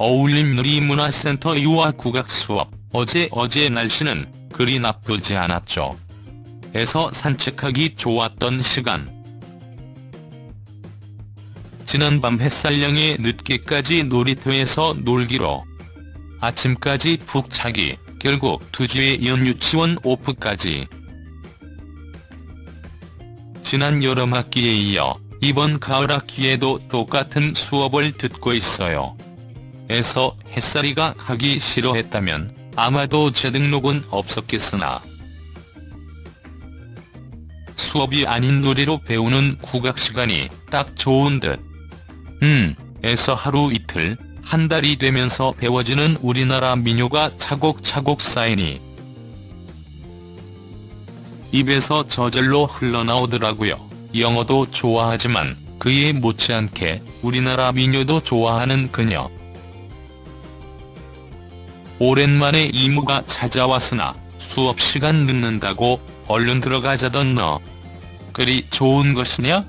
어울림누리문화센터 유아 국악 수업, 어제 어제 날씨는 그리 나쁘지 않았죠. 에서 산책하기 좋았던 시간. 지난밤 햇살령에 늦게까지 놀이터에서 놀기로. 아침까지 푹 자기, 결국 2주에 이은 유치원 오프까지. 지난 여름 학기에 이어 이번 가을 학기에도 똑같은 수업을 듣고 있어요. 에서 햇살이가 가기 싫어했다면 아마도 재등록은 없었겠으나 수업이 아닌 노래로 배우는 국악시간이 딱 좋은 듯. 음, 에서 하루 이틀, 한 달이 되면서 배워지는 우리나라 민요가 차곡차곡 쌓이니 입에서 저절로 흘러나오더라고요. 영어도 좋아하지만 그에 못지않게 우리나라 민요도 좋아하는 그녀. 오랜만에 이모가 찾아왔으나 수업 시간 늦는다고 얼른 들어가자던 너. 그리 좋은 것이냐?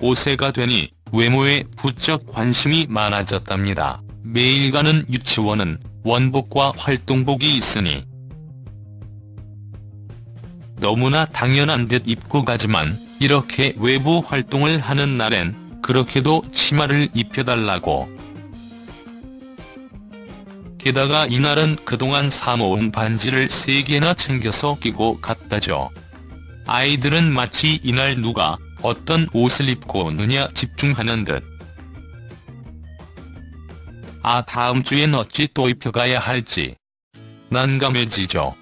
5세가 되니 외모에 부쩍 관심이 많아졌답니다. 매일 가는 유치원은 원복과 활동복이 있으니 너무나 당연한 듯 입고 가지만 이렇게 외부 활동을 하는 날엔 그렇게도 치마를 입혀달라고. 게다가 이날은 그동안 사모은 반지를 3개나 챙겨서 끼고 갔다죠. 아이들은 마치 이날 누가 어떤 옷을 입고 오느냐 집중하는 듯. 아 다음 주엔 어찌 또 입혀가야 할지. 난감해지죠.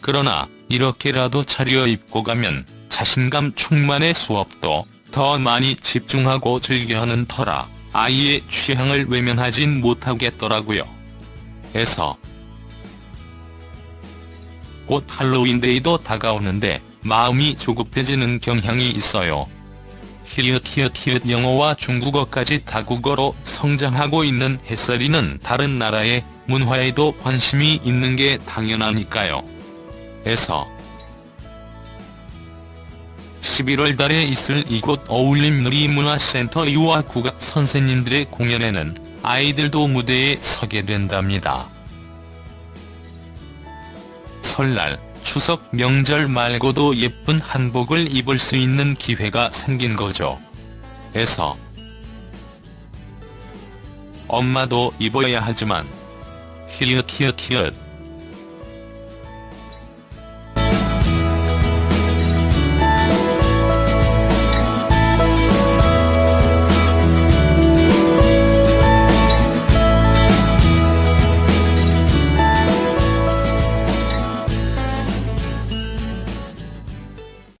그러나 이렇게라도 차려입고 가면 자신감 충만의 수업도 더 많이 집중하고 즐겨하는 터라 아이의 취향을 외면하진 못하겠더라고요. 해서 곧 할로윈데이도 다가오는데 마음이 조급해지는 경향이 있어요. 히읗 히읗 히읗 영어와 중국어까지 다국어로 성장하고 있는 햇살이는 다른 나라의 문화에도 관심이 있는 게 당연하니까요. 에서 11월 달에 있을 이곳 어울림누리문화센터 유아 국악 선생님들의 공연에는 아이들도 무대에 서게 된답니다. 설날, 추석 명절 말고도 예쁜 한복을 입을 수 있는 기회가 생긴 거죠. 에서 엄마도 입어야 하지만 히읗 히읗 히읗